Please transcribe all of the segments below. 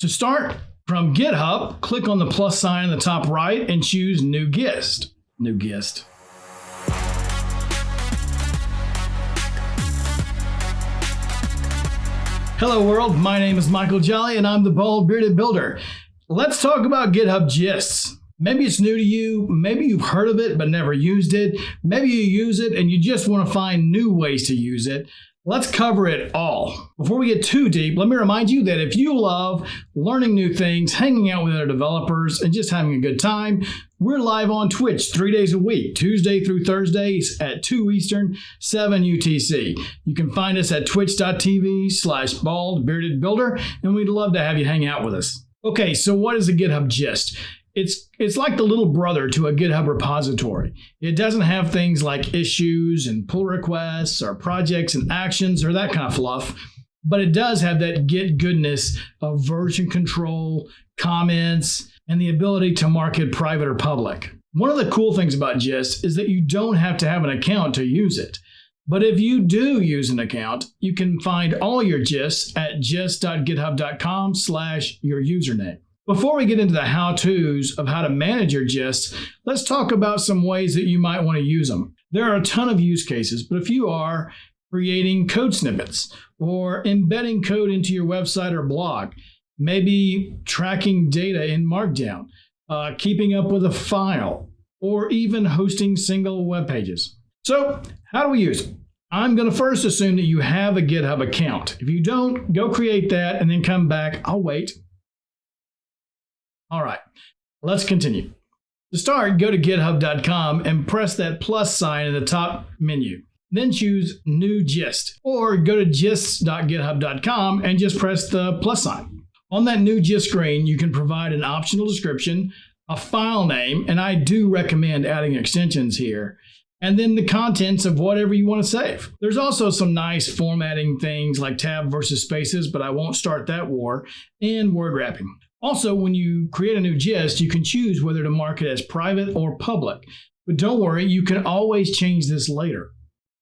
To start, from GitHub, click on the plus sign in the top right and choose New Gist. New Gist. Hello world, my name is Michael Jolley and I'm the Bald Bearded Builder. Let's talk about GitHub Gists. Maybe it's new to you, maybe you've heard of it but never used it, maybe you use it and you just want to find new ways to use it. Let's cover it all. Before we get too deep, let me remind you that if you love learning new things, hanging out with other developers, and just having a good time, we're live on Twitch three days a week, Tuesday through Thursdays at 2 Eastern, 7 UTC. You can find us at twitch.tv slash bald bearded builder, and we'd love to have you hang out with us. Okay, so what is a GitHub gist? It's it's like the little brother to a GitHub repository. It doesn't have things like issues and pull requests or projects and actions or that kind of fluff, but it does have that git goodness of version control, comments, and the ability to mark it private or public. One of the cool things about Gist is that you don't have to have an account to use it. But if you do use an account, you can find all your gists at gist.github.com slash your username. Before we get into the how-tos of how to manage your gists, let's talk about some ways that you might want to use them. There are a ton of use cases, but if you are creating code snippets or embedding code into your website or blog, maybe tracking data in Markdown, uh, keeping up with a file, or even hosting single web pages. So how do we use it? I'm going to first assume that you have a GitHub account. If you don't, go create that and then come back. I'll wait. All right, let's continue. To start, go to github.com and press that plus sign in the top menu. Then choose New Gist, or go to gist.github.com and just press the plus sign. On that new gist screen, you can provide an optional description, a file name, and I do recommend adding extensions here, and then the contents of whatever you want to save. There's also some nice formatting things like tab versus spaces, but I won't start that war, and word wrapping. Also, when you create a new gist, you can choose whether to mark it as private or public. But don't worry, you can always change this later.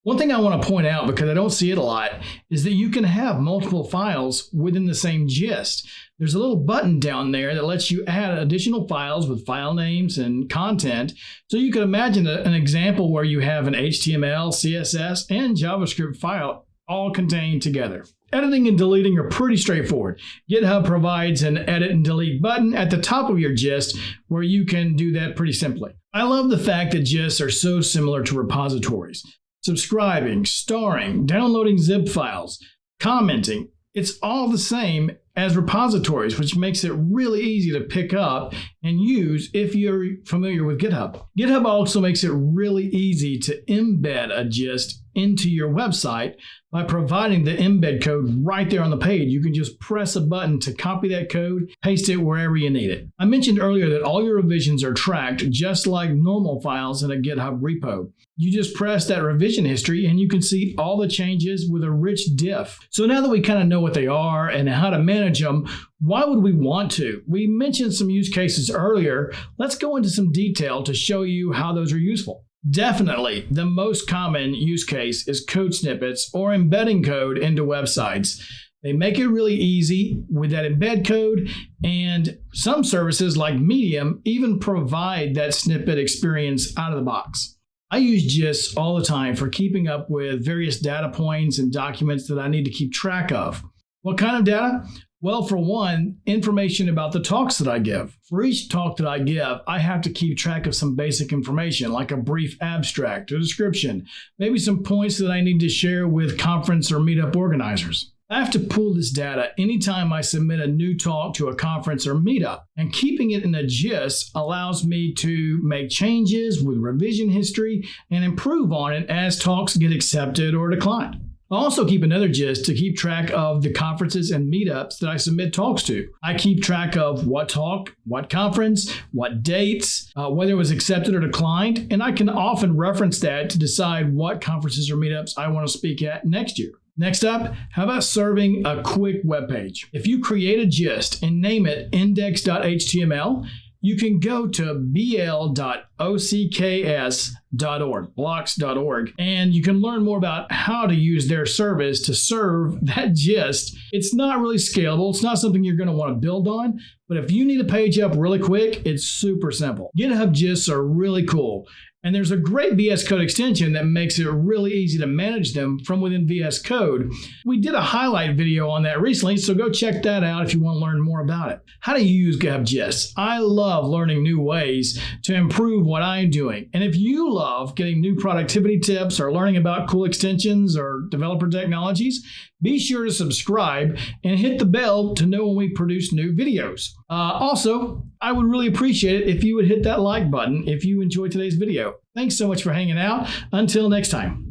One thing I want to point out, because I don't see it a lot, is that you can have multiple files within the same gist. There's a little button down there that lets you add additional files with file names and content. So you could imagine an example where you have an HTML, CSS, and JavaScript file all contained together. Editing and deleting are pretty straightforward. GitHub provides an edit and delete button at the top of your gist where you can do that pretty simply. I love the fact that gists are so similar to repositories. Subscribing, starring, downloading zip files, commenting, it's all the same as repositories, which makes it really easy to pick up and use if you're familiar with GitHub. GitHub also makes it really easy to embed a gist into your website by providing the embed code right there on the page. You can just press a button to copy that code, paste it wherever you need it. I mentioned earlier that all your revisions are tracked just like normal files in a GitHub repo. You just press that revision history and you can see all the changes with a rich diff. So now that we kind of know what they are and how to manage them, why would we want to? We mentioned some use cases earlier. Let's go into some detail to show you how those are useful. Definitely, the most common use case is code snippets or embedding code into websites. They make it really easy with that embed code, and some services like Medium even provide that snippet experience out of the box. I use GIST all the time for keeping up with various data points and documents that I need to keep track of. What kind of data? Well, for one, information about the talks that I give. For each talk that I give, I have to keep track of some basic information like a brief abstract, a description, maybe some points that I need to share with conference or meetup organizers. I have to pull this data anytime I submit a new talk to a conference or meetup, and keeping it in a GIST allows me to make changes with revision history and improve on it as talks get accepted or declined. I also keep another gist to keep track of the conferences and meetups that I submit talks to. I keep track of what talk, what conference, what dates, uh, whether it was accepted or declined, and I can often reference that to decide what conferences or meetups I want to speak at next year. Next up, how about serving a quick web page? If you create a gist and name it index.html, you can go to bl.ocks.org, blocks.org, and you can learn more about how to use their service to serve that gist. It's not really scalable. It's not something you're going to want to build on, but if you need a page up really quick, it's super simple. GitHub gists are really cool. And there's a great VS Code extension that makes it really easy to manage them from within VS Code. We did a highlight video on that recently, so go check that out if you want to learn more about it. How do you use Gists? I love learning new ways to improve what I'm doing. And if you love getting new productivity tips or learning about cool extensions or developer technologies, be sure to subscribe and hit the bell to know when we produce new videos. Uh, also, I would really appreciate it if you would hit that like button if you enjoyed today's video. Thanks so much for hanging out. Until next time.